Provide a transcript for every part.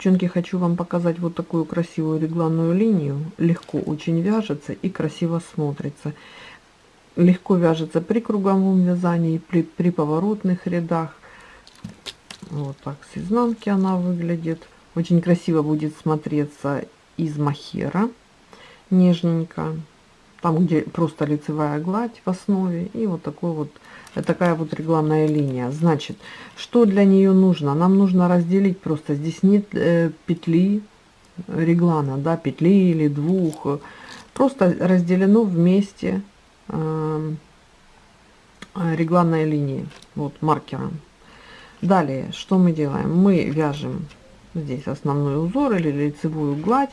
Девчонки, хочу вам показать вот такую красивую регланную линию. Легко очень вяжется и красиво смотрится. Легко вяжется при круговом вязании, при, при поворотных рядах. Вот так с изнанки она выглядит. Очень красиво будет смотреться из махера. Нежненько. Там, где просто лицевая гладь в основе. И вот такой вот такая вот регланная линия. Значит, что для нее нужно? Нам нужно разделить просто. Здесь нет э, петли реглана, да, петли или двух. Просто разделено вместе э, регланной линии, вот маркером. Далее, что мы делаем? Мы вяжем здесь основной узор или лицевую гладь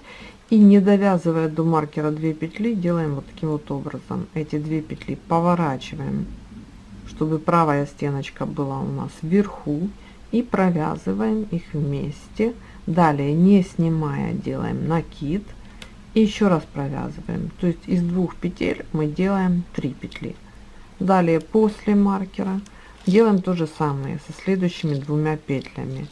и не довязывая до маркера 2 петли делаем вот таким вот образом. Эти две петли поворачиваем чтобы правая стеночка была у нас вверху. И провязываем их вместе. Далее не снимая делаем накид. И еще раз провязываем. То есть из двух петель мы делаем 3 петли. Далее после маркера делаем то же самое со следующими двумя петлями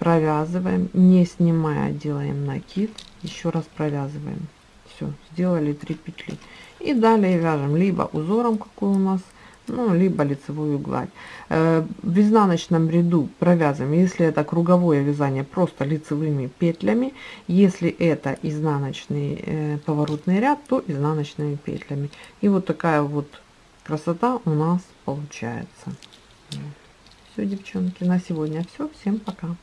провязываем не снимая делаем накид. Еще раз провязываем. Все сделали 3 петли. И далее вяжем либо узором какой у нас ну либо лицевую гладь. Э, в изнаночном ряду провязываем если это круговое вязание просто лицевыми петлями. Если это изнаночный э, поворотный ряд то изнаночными петлями. И вот такая вот красота у нас получается. Все девчонки на сегодня все всем пока